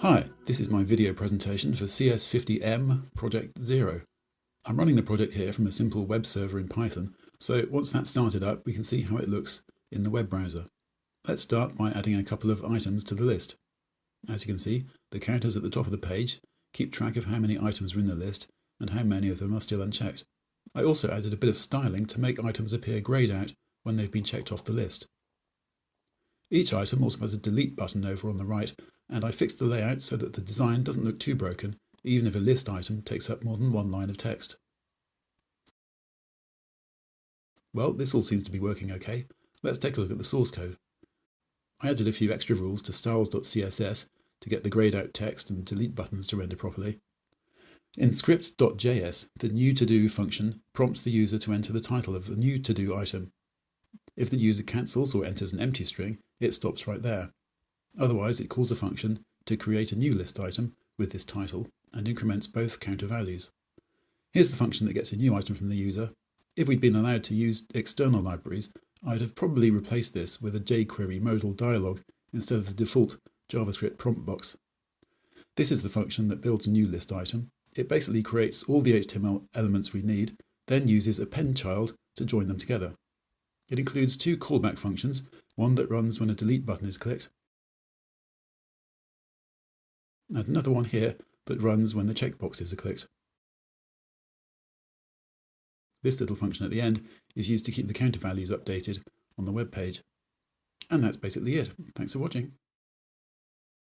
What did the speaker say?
Hi, this is my video presentation for CS50M Project Zero. I'm running the project here from a simple web server in Python, so once that's started up we can see how it looks in the web browser. Let's start by adding a couple of items to the list. As you can see, the characters at the top of the page keep track of how many items are in the list and how many of them are still unchecked. I also added a bit of styling to make items appear greyed out when they've been checked off the list. Each item also has a delete button over on the right and I fixed the layout so that the design doesn't look too broken, even if a list item takes up more than one line of text. Well, this all seems to be working okay. Let's take a look at the source code. I added a few extra rules to styles.css to get the grayed out text and delete buttons to render properly. In script.js, the new to-do function prompts the user to enter the title of the new to-do item. If the user cancels or enters an empty string, it stops right there. Otherwise, it calls a function to create a new list item with this title and increments both counter values. Here's the function that gets a new item from the user. If we'd been allowed to use external libraries, I'd have probably replaced this with a jQuery modal dialog instead of the default JavaScript prompt box. This is the function that builds a new list item. It basically creates all the HTML elements we need, then uses append child to join them together. It includes two callback functions, one that runs when a delete button is clicked, and another one here that runs when the checkboxes are clicked. This little function at the end is used to keep the counter values updated on the web page. And that's basically it. Thanks for watching.